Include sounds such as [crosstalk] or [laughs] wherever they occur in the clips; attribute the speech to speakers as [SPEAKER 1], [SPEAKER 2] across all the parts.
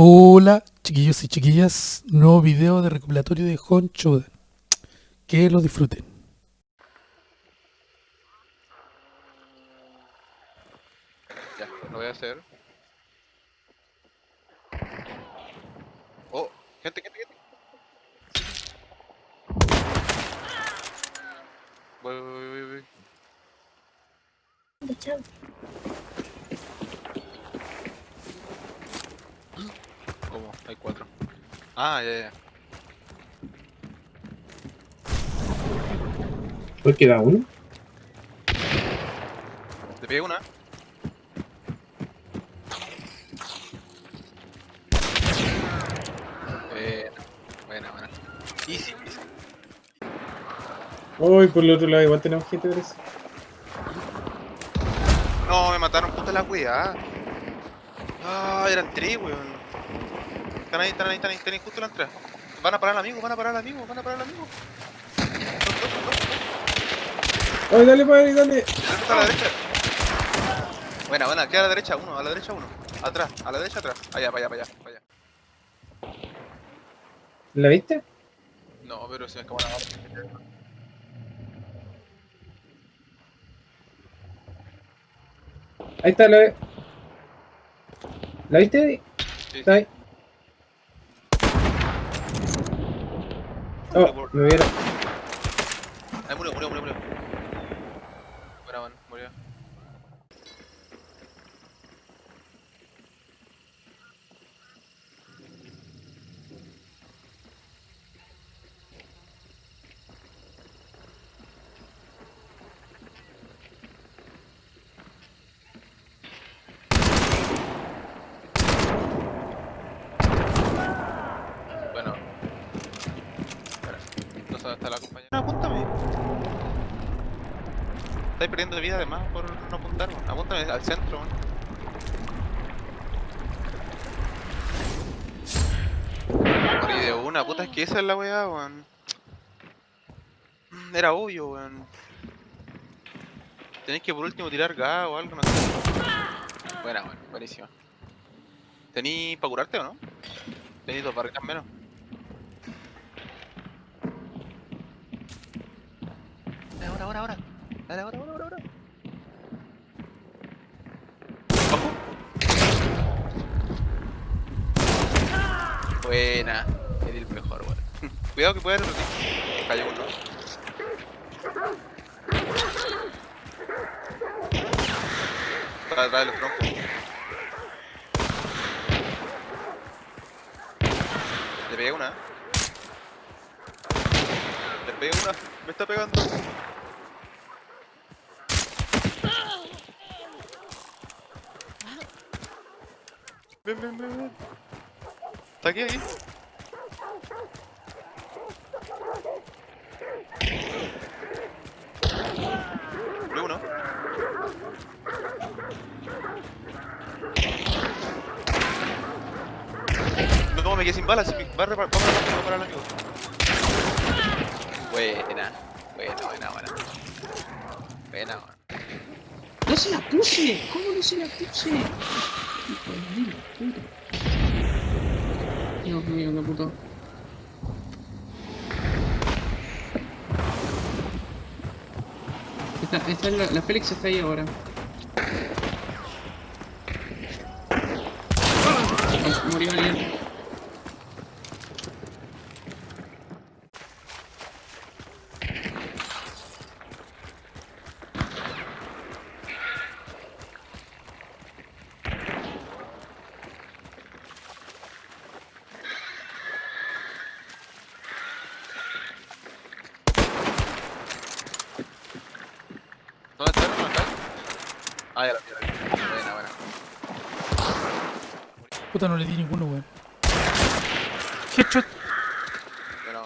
[SPEAKER 1] Hola, chiquillos y chiquillas. Nuevo video de recopilatorio de Honcho. Que lo disfruten.
[SPEAKER 2] Ya, lo voy a hacer. Oh, gente, gente, gente. Voy, voy, voy, voy, voy. ¿Cómo? Hay cuatro. Ah, ya, ya.
[SPEAKER 3] ¿Cuál queda uno?
[SPEAKER 2] Te pegué una. Buena, buena, buena. Easy, easy.
[SPEAKER 3] Uy, por el otro lado igual tenemos gente eso.
[SPEAKER 2] No, me mataron puta la wea. Ah, eran tres, weón. Están ahí, están ahí, están ahí, están ahí justo en la entrada. Van a parar al amigo, van a parar al amigo, van a parar al amigo.
[SPEAKER 3] Ay, dale, padre, dale.
[SPEAKER 2] El otro está a la derecha. Buena, buena, queda a la derecha uno, a la derecha uno. Atrás, a la derecha atrás. Allá, para allá, para allá, para allá.
[SPEAKER 3] ¿La viste?
[SPEAKER 2] No, pero se me escapó bala.
[SPEAKER 3] Ahí está, la ¿La viste?
[SPEAKER 2] Sí,
[SPEAKER 3] Está ahí. Oh, me.
[SPEAKER 2] Ahí murió, murió, murió, murió. Buena, bueno, murió. Bueno. Espera, no sé dónde está la compañera. Apúntame. Estáis perdiendo vida además por no apuntar, weón. Apúntame al centro. Morí de una, puta, es que esa es la weá, weón. Era obvio, weón. Tenéis que por último tirar gas o algo, no sé. Buena, weón, buenísima. ¿Tení para curarte o no? Tení dos barricas menos. Ahora, ahora, ahora. Dale, ahora, ahora, ahora, ahora. Buena. Eres el mejor, weón. [laughs] Cuidado que puede haber otro tipo. Cayó uno. Atrás de los troncos. Le pegué una. Le pegué una. Me está pegando. Ven, ven, ven, ven. Está aquí, aquí. Murió uno. No, me quedé sin balas. Va a reparar, vamos a reparar amigo. Buena, buena, buena, buena. Buena, buena.
[SPEAKER 4] ¡No se la puse! ¿Cómo no se la puse? Hijo de. Dios mío, qué puto. Esta, esta es la, la Félix está ahí ahora. Oh, murió alguien.
[SPEAKER 2] ¿Dónde está? ¿Dónde está? Ah, ya la vi. Buena, buena.
[SPEAKER 1] Puta, no le di ninguno, weón. Headshot.
[SPEAKER 2] Buena.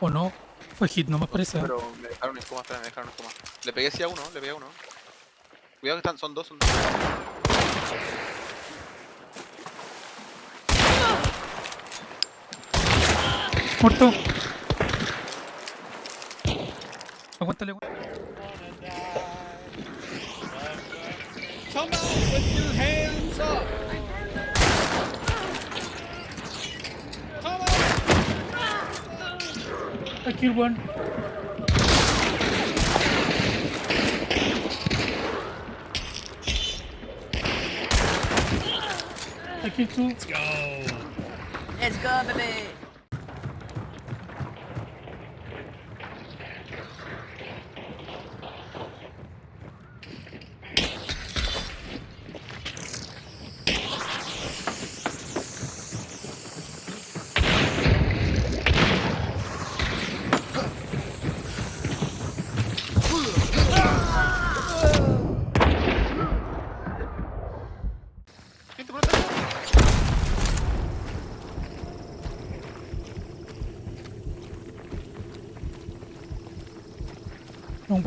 [SPEAKER 1] O no. Fue hit, no me parece.
[SPEAKER 2] Pero me dejaron en coma, espera, me dejaron en coma. Le pegué sí a uno, le pegué a uno. Cuidado que están, son dos, son dos.
[SPEAKER 1] Muerto. Aguántale, weón.
[SPEAKER 5] Come out with your hands up! Come out!
[SPEAKER 1] I killed one. I killed two.
[SPEAKER 5] Let's go!
[SPEAKER 6] Let's go, baby!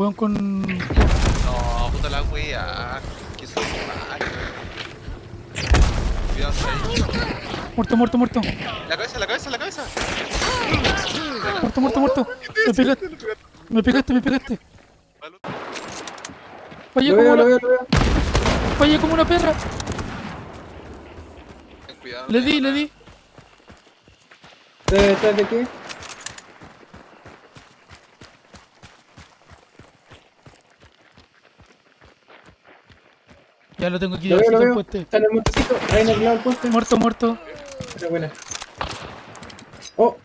[SPEAKER 1] Weón con.
[SPEAKER 2] No, puta la wea. Que soy mal. Cuidado.
[SPEAKER 1] Muerto, muerto, muerto.
[SPEAKER 2] La cabeza, la cabeza, la cabeza.
[SPEAKER 1] Muerto, muerto, muerto. Me pegaste, me pegaste, me pegaste. Fallé como una,
[SPEAKER 3] veo, lo veo.
[SPEAKER 1] fallé como una perra.
[SPEAKER 2] Cuidado.
[SPEAKER 1] Le di, le di.
[SPEAKER 3] ¿De detrás de qué?
[SPEAKER 1] Ya lo tengo aquí
[SPEAKER 3] Lo veo, lo veo.
[SPEAKER 1] puente.
[SPEAKER 3] Está en el montecito. Ahí en el lado del poste.
[SPEAKER 1] Muerto, muerto.
[SPEAKER 3] Pero buena. Oh,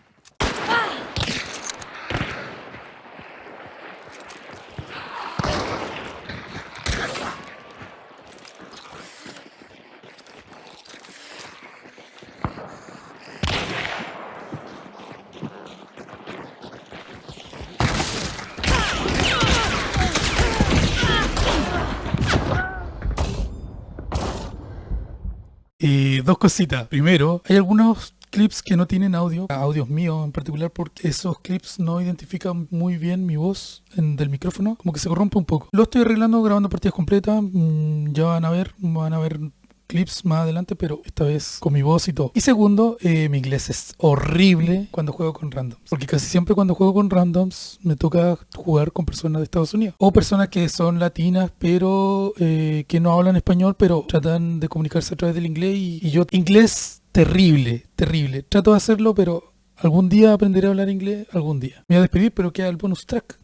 [SPEAKER 1] Y dos cositas. Primero, hay algunos clips que no tienen audio, audios míos en particular, porque esos clips no identifican muy bien mi voz en- del micrófono, como que se corrompe un poco. Lo estoy arreglando grabando partidas completas, mm, ya van a ver, van a ver clips más adelante, pero esta vez con mi voz y todo. Y segundo, eh, mi inglés es horrible cuando juego con randoms, porque casi siempre cuando juego con randoms me toca jugar con personas de Estados Unidos o personas que son latinas pero eh, que no hablan español, pero tratan de comunicarse a través del inglés y, y yo inglés terrible, terrible. Trato de hacerlo, pero algún día aprenderé a hablar inglés, algún día. Me voy a despedir, pero queda el bonus track.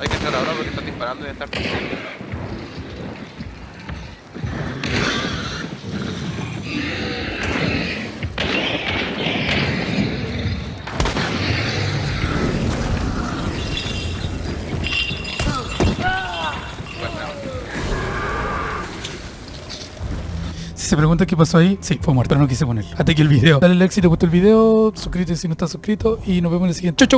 [SPEAKER 2] Hay que entrar ahora porque
[SPEAKER 1] Si se pregunta qué pasó ahí, sí, fue muerto, no quise poner. Hasta aquí el video. Dale like si te gustó el video, suscríbete si no estás suscrito y nos vemos en el siguiente. ¡Chau, chau!